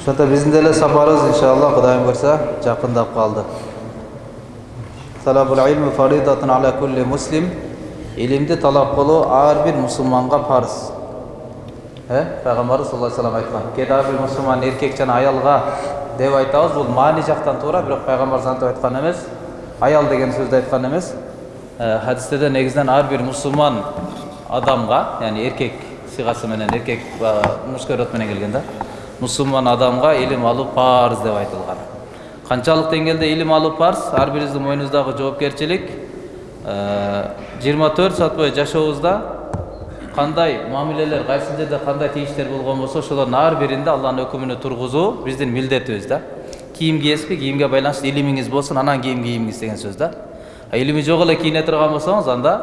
ошондо биздин деле сапарыбыз иншалла кудайым буюрса жакындап калды талабул илми фаридатун аля кулли муслим илимди талап кылуу ар бир мусулманга парыз э пайгамбарыбыз саллаллаху алейхи вассалам айткан кээде ар бир мусулман эркек жана аялга деп айтабыз бул маани жактан туура бирок пайгамбарыбыз антип айткан эмес аял деген сөздү айткан эмес хадистерде негизинен ар бир мусулман адамга яғни эркек сыйгасы менен эркек мужской род менен келген да мусулман адамга илим алуу парыз деп айтылган канчалык деңгээлде илим алуу парыз? Ар бирибиздин мойнубуздагы жоопкерчилик жыйырма төрт саат бою жашообузда кандай мамилелер кайсы жерде кандай тийиштер болгон болсо ошолордун ар биринде алланын өкүмүнө тургузуу биздин милдетибиз да. Кийим кийесизби кийимге байланыштуу илимиңиз болсун анан кийим кийиңиз деген сөз да. Илими жок эле кийине турган болсоңуз анда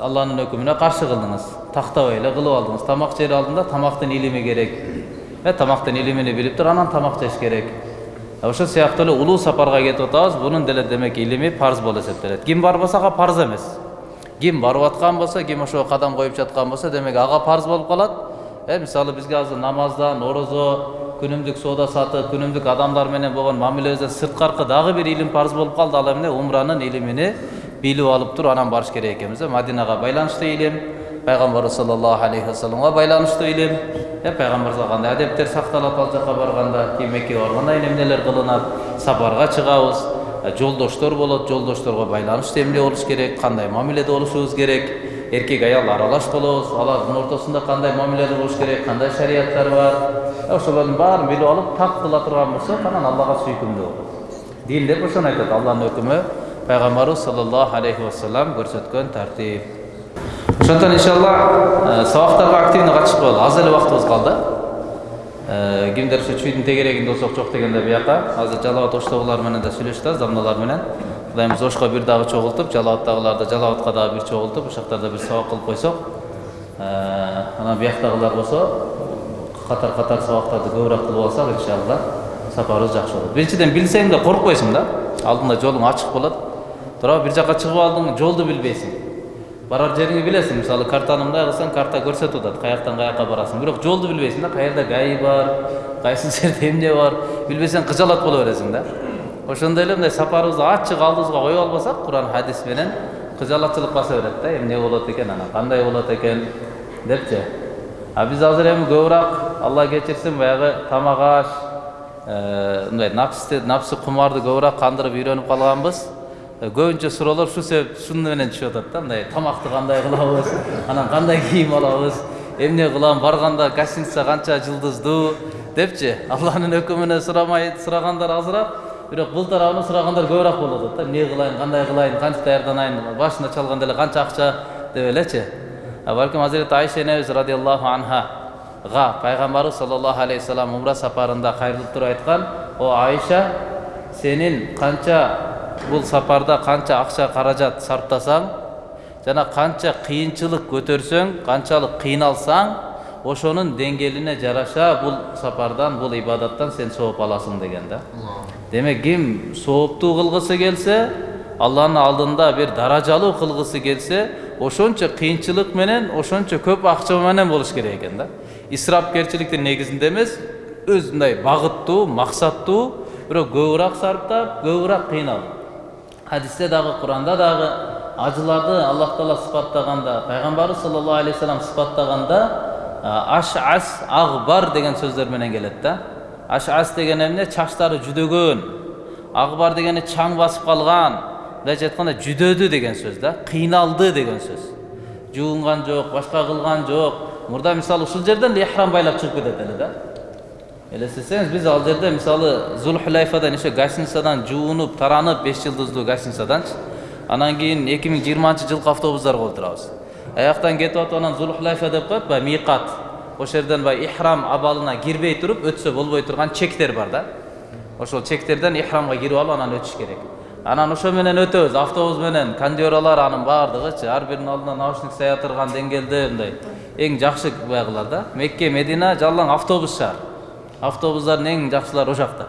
алланын өкүмүнө каршы кылдыңыз тактабай эле кылып алдыңыз. Тамак жер алдында тамактын илими керек. Э тамактын илимини билип туруп анан тамак жеш керек. Ошол сыяктуу эле улуу сапарга кетип атабыз бунун деле демек илими парыз болуп эсептелет ким барбаса ага парыз эмес ким барып аткан болсо ким ошого кадам коюп жаткан болсо демек ага парыз болуп калат э мисалы бизге азыр намаздан орозо күнүмдүк соода сатык күнүмдүк адамдар менен болгон мамилебизден сырткаркы дагы бир илим парыз болуп калды ал эмне умранын илимини билип алып туруп анан барыш керек экенбиз э мадинага байланыштуу илим пайгамбарыбыз саллаллаху алейхи вассаламга байланыштуу илим э пайгамбарыбызга кандай адептер сакталат ал жака барганда кийин меккеге барганда эмнелер кылынат сапарга чыгабыз жолдоштор болот жолдошторго байланыштуу эмне болуш керек кандай мамиледе болушубуз керек эркек аял аралаш болобуз алардын ортосунда кандай мамиледе болуш керек кандай шарияттар бар ошолордун баарын билип алып так кыла турган болсок анан аллага сүйкүмдүү болот дин деп ошону айтат алланын өкүмү пайгамбарыбыз саллаллаху алейхи вассалам көрсөткөн тартип ошондон иншалла сабактарга активный катышып коелу аз эле убактыбыз калды. Кимдер ушу чүйдүн тегерегинде болсок жок дегенде бияка азыр жалал ошто булар менен да сүйлөшүп атабыз дамналар менен. Кудайымыз ошко бир дагы чогултуп жалалаттагыларды жалалатка дагы бир чогултуп ушул жактарда бир сабак кылып койсок. Анан бияктагылар болсо катар катар сабактарды көбүрөөк кылып алсак иншалла сапарыбыз жакшы болот. Биринчиден билсең да коркпойсуң да алдыңда жолуң ачык болот. Туурабы бир жака чыгып алдың жолду билбейсиң. Барар жериңди билесиң мисалы картаны мындай кылсаң карта көрсөтүп атат каяктан каяка барасың. Бирок жолду билбейсиң да каерде гаи бар кайсы жерде эмне бар. Билбесең кыжалат боло бересиң да. Ошондой эле мындай сапарыбызды ачык алдыбызга коюп албасак куран хадис менен кыжалатчылык баса берет да. Эмне болот экен анан кандай болот экен депчи а биз азыр эми көбүрөөк алла кечирсин баягы тамак аш мындай напсты напсы кумарды көбүрөөк кандырып үйрөнүп калганбыз көбүнчө суроолор ушул себеп ушуну менен түшүп атат да мындай тамакты кандай кылабыз анан кандай кийим алабыз эмне кылам барганда гостиница канча жылдыздуу депчи алланын өкүмүнө сурамай сурагандар азыраак бирок бул тарабынан сурагандар көбүрөөк болуп атат да. Эмне кылайын кандай кылайын кантип даярданайын башында чалганда эле канча акча деп элечи балким азирети айша энебиз радиаллаху анхага пайгамбарыбыз саллаллаху алейхи вассалам умра сапарында кайрылып туруп айткан о айша сенин канча бул сапарда канча акча каражат сарптасаң жана канча кыйынчылык көтөрсөң канчалык кыйналсаң ошонун деңгээлине жараша бул сапардан бул ибадаттан сен сооп аласың деген да. Демек ким сооптуу кылгысы келсе алланын алдында бир даражалуу кылгысы келсе ошончо кыйынчылык менен ошончо көп акча менен болуш керек экен да. Исрапкерчиликтин негизинде эмес өз мындай багыттуу максаттуу бирок көбүрөөк сарптап көбүрөөк кыйналып. Хадисте дагы куранда дагы ажыларды аллах таала сыпаттаганда пайгамбарыбыз саллаллаху алейхи вассалам сыпаттаганда аш ас агбар деген сөздөр менен келет да аш ас деген эмне чачтары жүдөгөн агбар дегени чаң басып калган мындайча айтканда жүдөдү деген сөз да кыйналды деген сөз жуунган жок башка кылган жок мурда мисалы ушул жерден ихрам байлап чыгып кетет эле да элестесеңиз биз ал жерде мисалы зулхулайфадан ошо гостиницадан жуунуп таранып беш жылдыздуу гостиницаданчы анан кийин эки миң жыйырманчы жылкы автобустарга отурабыз аяктан кетип атып анан зулхулайфа деп коет баягы мийкат ошол жерден баягы ихрам абалына кирбей туруп өтсө болбой турган чектер бар да ошол чектерден ихрамга кирип алып анан өтүш керек анан ошо менен өтөбүз автобус менен кондералар анын баардыгычы ар биринин алдына наушник сая турган деңгээлде мындай эң жакшы баягылар да мекке медина жалаң автобус шаар автобустардын эң жакшылары ошол жакта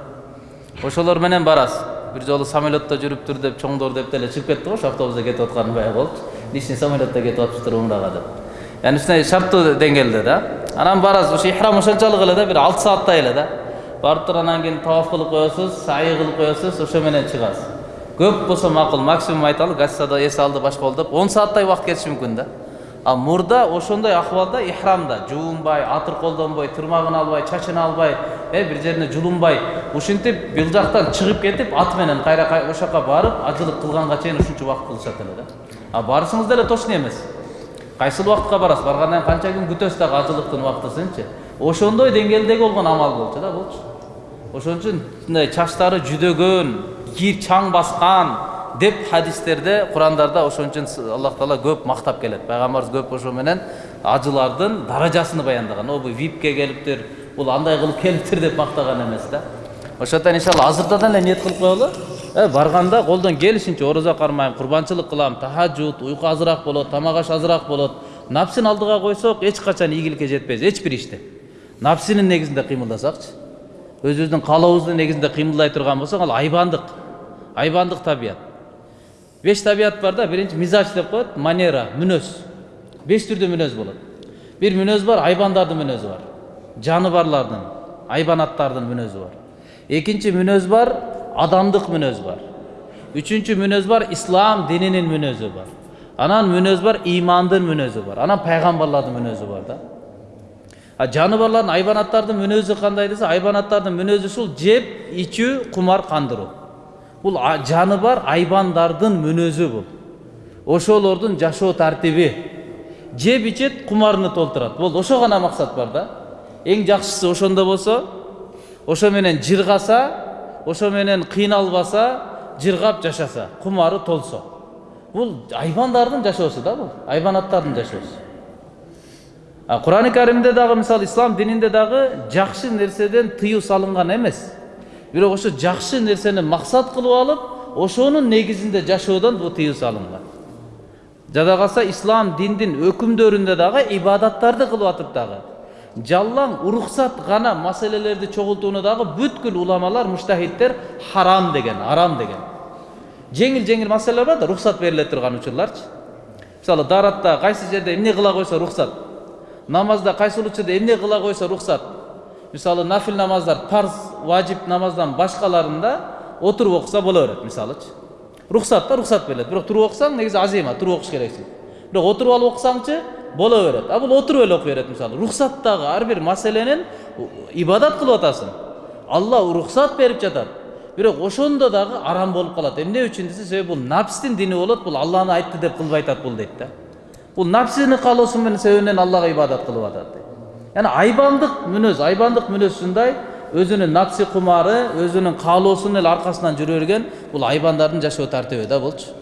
ошолор менен барасыз бир жолу самолетто жүрүптүр деп чоңдор деп деле чыгып кетти го ошо автобуста кетип атканы баягы болчу личный самолетто кетип атыптыр умрага деп яғни ушундай шарттуу деңгээлде да анан барасыз ушу ихрам ошончолук эле да бир алты сааттай эле да барып туруп анан кийин таваф кылып коесуз саий кылып коесуз ошо менен чыгасыз көп болсо макул максимум айталы гостада эс алды башка болду деп он сааттай убакыт кетиши мүмкүн да ал мурда ошондой акыбалда ихрамда. Жуунбай атыр колдонбой тырмагын албай чачын албай э бир жерине жулунбай. Ушинтип бул жактан чыгып кетип ат менен кайра ошол жака барып ажылык кылганга чейин ушунча убакыт кылышат эле. Да а барышыңыз деле точно эмес. Кайсыл убакытка барасыз? Баргандан кийин канча күн күтөсүз дагы ажылыктын убактысынчы? Ошондой деңгээлдеги болгон амал болчу да болчу. Ошон үчүн мындай чачтары жүдөгөн кийир чаң баскан деп хадистерде курандарда ошон үчүн аллах таала көп мактап келет пайгамбарыбыз көп ошо менен ажылардын даражасын баяндаган о бул випке келиптир бул андай кылып келиптир деп мактаган эмес да ошондуктан иншалла азыртадан эле ниет кылып коелу барганда колдон келишинче орозо кармайм курбанчылык кылам тахажжуд уйку азыраак болот тамак аш азыраак болот напсин алдыга койсок эч качан ийгиликке жетпейбиз эч бир иште напсинин негизинде кыймылдасакчы өзүбүздүн каалообуздун негизинде кыймылдай турган болсок ал айбандык айбандык табият беш табият бар да биринчи мизач деп коет манера мүнөз беш түрдүү мүнөз болот бир мүнөз бар айбандардын мүнөзү бар жаныбарлардын айбанаттардын мүнөзү бар экинчи мүнөз бар адамдык мүнөз бар үчүнчү мүнөз бар ислам дининин мүнөзү бар анан мүнөз бар имандын мүнөзү бар анан пайгамбарлардын мүнөзү бар да а жаныбарлардын айбанаттардын мүнөзү кандай десе айбанаттардын мүнөзү ушул жеп ичүү кумар кандыруу бул жаны бар айбандардын мүнөзү бул ошолордун жашоо тартиби. Жеп ичет кумарыны толтурат. Болду ошо гана максат бар да. Эң жакшысы ошондо болсо ошо менен жыргаса ошо менен кыйналбаса жыргап жашаса кумары толсо. Бул айбандардын жашоосу да бул айбанаттардын жашоосу. Курани каримде дагы мисалы ислам дининде дагы жакшы нерседен тыюу салынган эмес. Бирок ошо жакшы нерсени максат кылып алып ошонун негизинде жашоодон бул тыюу салынган жада калса ислам диндин өкүмдөрүндө дагы ибадаттарды кылып атып дагы жалаң уруксат гана маселелерди чогултууну дагы бүткүл уламалар муштахидтер харам деген арам деген жеңил жеңил маселелер бар да рухсат бериле турган учурларчы мисалы дааратта кайсы жерде эмне кыла койсо рухсат намазда кайсыл учурда эмне кыла койсо рухсат мисалы нафил намаздар парз важип намаздан башкаларында отуруп окуса боло берет мисалычы рухсат да рухсат берилет бирок туруп окусаң негизи азыйма туруп окуш керексиң бирок отуруп алып окусаңчы боло берет а бул отуруп эле окуй берет мисалы рухсаттагы ар бир маселенин ибадат кылып атасың алла рухсат берип жатат бирок ошондо дагы арам болуп калат эмне үчүн десе себеби бул напстин дини болот бул алланы айтты деп кылбай атат бул дейт да бул напсини каалоосу менен себебинен аллага ибадат кылып атат дейт яна айбандык мүнөз айбандык мүнөз ушундай өзүнүн напси кумары өзүнүн каалоосунун эле аркасынан жүрө берген бул айбандардын жашоо тартиби да болчу.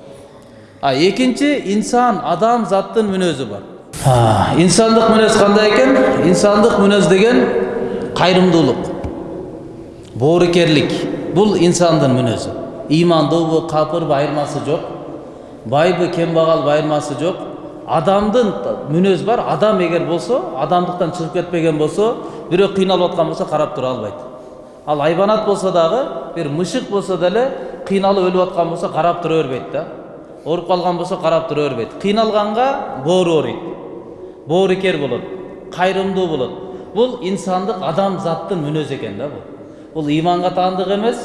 А экинчи инсан адам заттын мүнөзү бар. Инсандык мүнөз кандай экен инсандык мүнөз деген кайрымдуулук боорукерлик бул инсандын мүнөзү ыймандуубу капырбы айырмасы жок байбы кембагал айырмасы жок адамдын мүнөз бар. Адам эгер болсо адамдыктан чыгып кетпеген болсо бирөө кыйналып аткан болсо карап тура албайт ал айбанат болсо дагы бир мышык болсо деле кыйналып өлүп аткан болсо карап тура бербейт да ооруп калган болсо карап тура бербейт кыйналганга боору ооруйт боорукер болот кайрымдуу болот бул инсандык адам заттын мүнөзү экен да бул бул ыйманга таандык эмес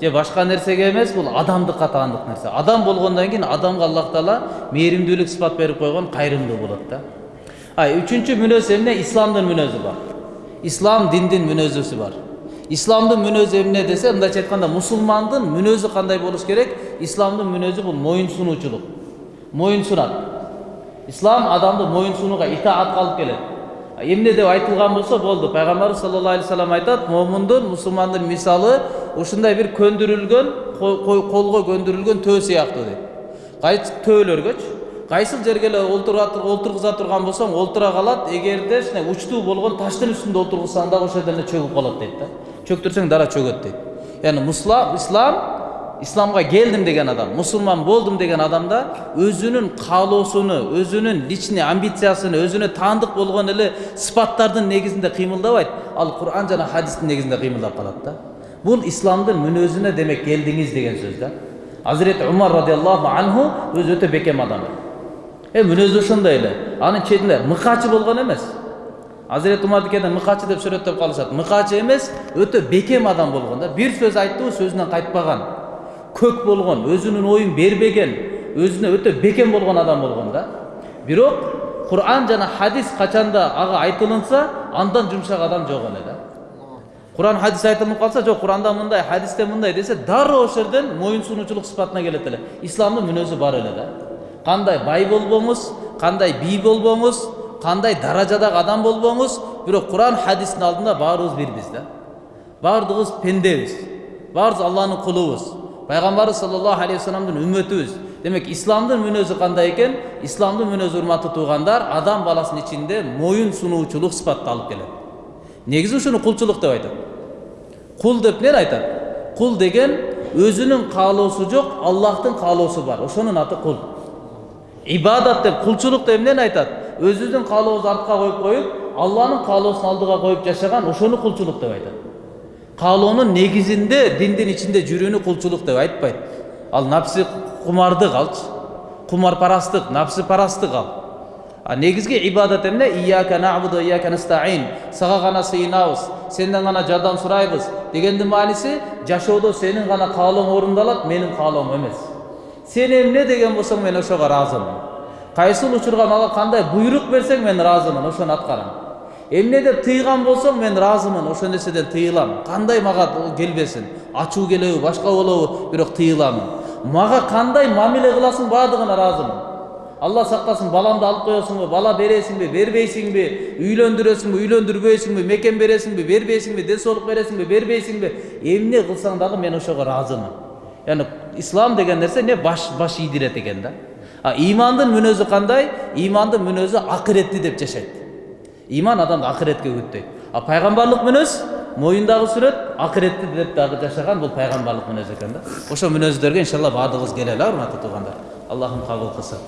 же башка нерсеге эмес бул адамдыкка таандык нерсе адам болгондон кийин адамга аллах таала мээримдүүлүк сыпат берип койгон кайрымдуу болот да а үчүнчү мүнөз эмне исламдын мүнөзү бар ислам диндин мүнөзүсү бар исламдын мүнөзү эмне десе мындайча айтканда мусулмандын мүнөзү кандай болуш керек исламдын мүнөзү бул моюн сунуучулук моюн сунат ислам адамды моюн сунууга итаатка алып келет эмне деп айтылган болсо болду пайгамбарыбыз саллаллаху алейхи вассалам айтат момундун мусулмандын мисалы ушундай бир көндүрүлгөн колго көндүрүлгөн төө сыяктуу дейт кайсы төөлөргөчү кайсыл жерге эле олтургуза турган болсоң олтура калат. Эгерде ушундай учтуу болгон таштын үстүндө олтургузсаң дагы ошол жерден эле чөгүп калат дейт да. Чөктүрсөң дара чөгөт дейт. Яғни ислам исламга келдим деген адам мусулман болдум деген адамда өзүнүн каалоосуну өзүнүн личный амбициясын өзүнө таандык болгон эле сыпаттардын негизинде кыймылдабайт. Ал куран жана хадистин негизинде кыймылдап калат да. Бул исламдын мүнөзүнө демек келдиңиз деген сөз да. Азирети умар радиаллаху анху өзү өтө бекем адам э мүнөзү ошондой эле анын четинде мыкаачы болгон эмес азирети умардикеде мыкачы деп сүрөттөп калышат мыкачы эмес өтө бекем адам болгон да бир сөз айттыбы сөзүнөн кайтпаган көк болгон өзүнүн оюн бербеген өзүнө өтө бекем болгон адам болгон да бирок куран жана хадис качанда ага айтылынса андан жумшак адам жок эле да куран хадис айтылып калса жок куранда мындай хадисте мындай десе дароо ошол жерден моюн сунуучулук сыпатына келет эле исламдын мүнөзү бар эле да кандай бай болбоңуз кандай бий болбоңуз кандай даражадагы адам болбоңуз бирок куран хадистин алдында баарыбыз бирбиз да. Баардыгыбыз пендебиз. Баарыбыз алланын кулубуз. Пайгамбарыбыз саллаллаху алейхи вассаламдын үммөтүбүз демек исламдын мүнөзү кандай экен исламдын мүнөзү урматтуу туугандар адам баласынын ичинде моюн сунуучулук сыпатты алып келет. Негизи ушуну кулчулук деп айтат. Кул деп эмнени айтат. Кул деген өзүнүн каалоосу жок аллахтын каалоосу бар. Ошонун аты кул. Ибадат деп кулчулук деп эмнени айтат өзүбүздүн каалообузду артка коюп коюп алланын каалоосун алдыга коюп ошону кулчулук деп айтат каалоонун негизинде диндин ичинде жүрүүнү кулчулук деп айтпайт ал напси кумардык алчы кумарпарастык напсипарастык ал а негизги ибадат эмне ияка набуду ияка настаин сага гана сыйынабыз сенден гана жардам сурайбыз дегендин мааниси жашоодо сенин гана каалооң орундалат менин каалоом эмес сен эмне деген болсоң мен ошого ыраазымын кайсыл учурга мага кандай буйрук берсең мен ыраазымын ошону аткарам эмне деп тыйган болсоң мен ыраазымын ошол нерседен тыйылам кандай мага келбесин ачуу келеби башка болобу бирок тыйыламын мага кандай мамиле кыласың баардыгына ыраазымын алла сактасын баламды алып коесуңбу бала бересиңби бербейсиңби үйлөндүрөсүңбү үйлөндүрбөйсүңбү мекен бересиңби бербейсиңби ден соолук бересиңби бербейсиңби эмне кылсаң дагы мен ошого ыраазымын яғни ислам деген нерсе не баш баш ийдирет экен да а имандын мүнөзү кандай имандын мүнөзү акыретти деп жашайт иман адамды акыретке үгүттөйт а пайгамбарлык мүнөз моюндагы сүрөт акыретти деп дагы жашаган бул пайгамбарлык мүнөз экен да ошол мүнөздөргө иншалла баардыгыбыз келели урматтуу туугандар аллахым кабыл кылсын